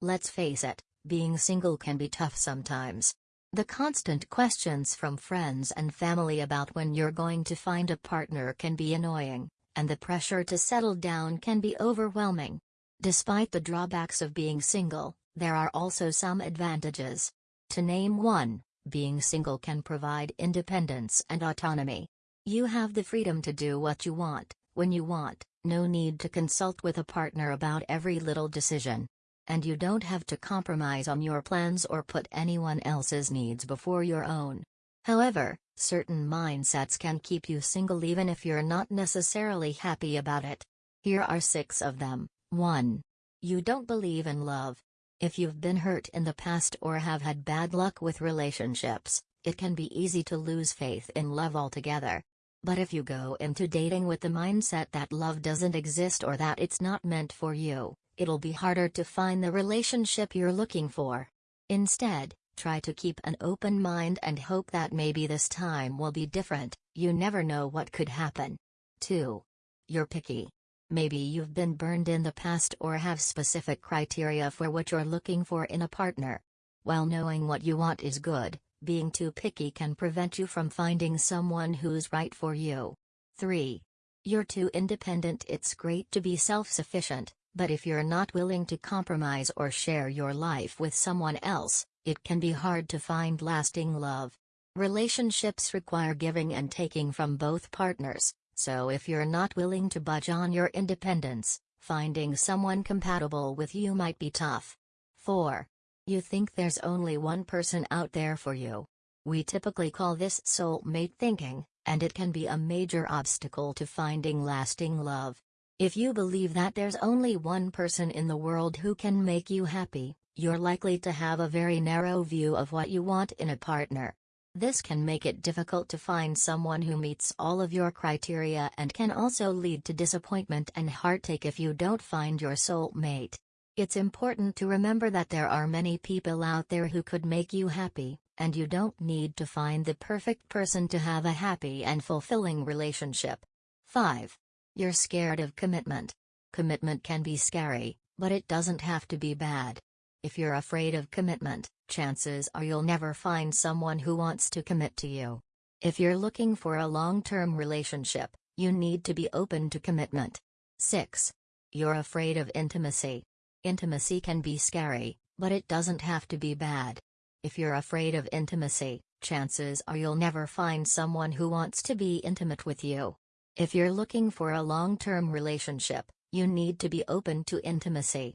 Let's face it, being single can be tough sometimes. The constant questions from friends and family about when you're going to find a partner can be annoying, and the pressure to settle down can be overwhelming. Despite the drawbacks of being single, there are also some advantages. To name one, being single can provide independence and autonomy. You have the freedom to do what you want, when you want, no need to consult with a partner about every little decision. And you don't have to compromise on your plans or put anyone else's needs before your own. However, certain mindsets can keep you single even if you're not necessarily happy about it. Here are six of them. 1. You don't believe in love. If you've been hurt in the past or have had bad luck with relationships, it can be easy to lose faith in love altogether. But if you go into dating with the mindset that love doesn't exist or that it's not meant for you, it'll be harder to find the relationship you're looking for. Instead, try to keep an open mind and hope that maybe this time will be different, you never know what could happen. 2. You're picky. Maybe you've been burned in the past or have specific criteria for what you're looking for in a partner. While knowing what you want is good, being too picky can prevent you from finding someone who's right for you. 3. You're too independent. It's great to be self sufficient, but if you're not willing to compromise or share your life with someone else, it can be hard to find lasting love. Relationships require giving and taking from both partners, so if you're not willing to budge on your independence, finding someone compatible with you might be tough. 4. You think there's only one person out there for you. We typically call this soulmate thinking, and it can be a major obstacle to finding lasting love. If you believe that there's only one person in the world who can make you happy, you're likely to have a very narrow view of what you want in a partner. This can make it difficult to find someone who meets all of your criteria and can also lead to disappointment and heartache if you don't find your soulmate. It's important to remember that there are many people out there who could make you happy, and you don't need to find the perfect person to have a happy and fulfilling relationship. 5. You're scared of commitment. Commitment can be scary, but it doesn't have to be bad. If you're afraid of commitment, chances are you'll never find someone who wants to commit to you. If you're looking for a long-term relationship, you need to be open to commitment. 6. You're afraid of intimacy. Intimacy can be scary, but it doesn't have to be bad. If you're afraid of intimacy, chances are you'll never find someone who wants to be intimate with you. If you're looking for a long-term relationship, you need to be open to intimacy.